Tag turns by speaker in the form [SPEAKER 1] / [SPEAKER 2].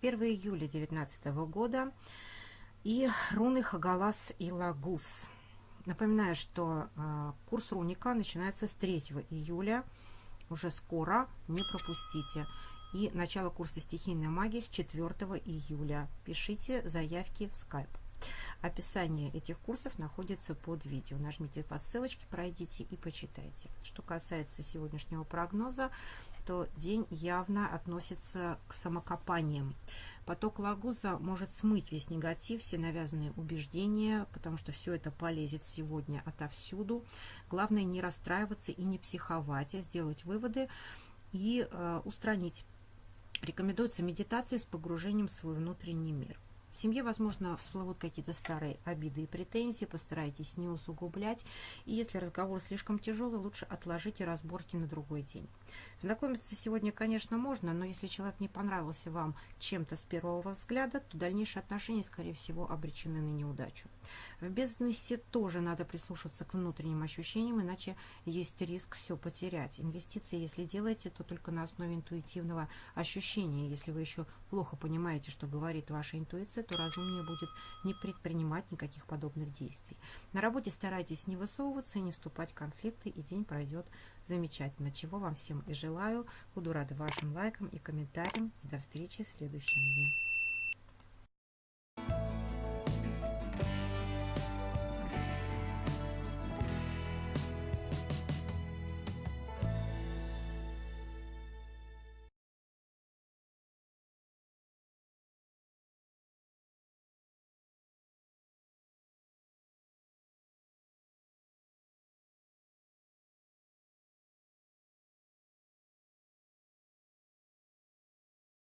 [SPEAKER 1] 1 июля 2019 года и руны Хагалас и Лагус. Напоминаю, что э, курс руника начинается с 3 июля, уже скоро, не пропустите. И начало курса стихийной магии с 4 июля. Пишите заявки в Skype. Описание этих курсов находится под видео. Нажмите по ссылочке, пройдите и почитайте. Что касается сегодняшнего прогноза, то день явно относится к самокопаниям. Поток Лагуза может смыть весь негатив, все навязанные убеждения, потому что все это полезет сегодня отовсюду. Главное не расстраиваться и не психовать, а сделать выводы и э, устранить. Рекомендуется медитация с погружением в свой внутренний мир. В семье, возможно, всплывут какие-то старые обиды и претензии, постарайтесь не усугублять. И если разговор слишком тяжелый, лучше отложите разборки на другой день. Знакомиться сегодня, конечно, можно, но если человек не понравился вам чем-то с первого взгляда, то дальнейшие отношения, скорее всего, обречены на неудачу. В бизнесе тоже надо прислушиваться к внутренним ощущениям, иначе есть риск все потерять. Инвестиции, если делаете, то только на основе интуитивного ощущения. Если вы еще плохо понимаете, что говорит ваша интуиция, то разумнее будет не предпринимать никаких подобных действий. На работе старайтесь не высовываться и не вступать в конфликты, и день пройдет замечательно, чего вам всем и желаю. Буду рада вашим лайкам и комментариям, и до встречи в следующем дне.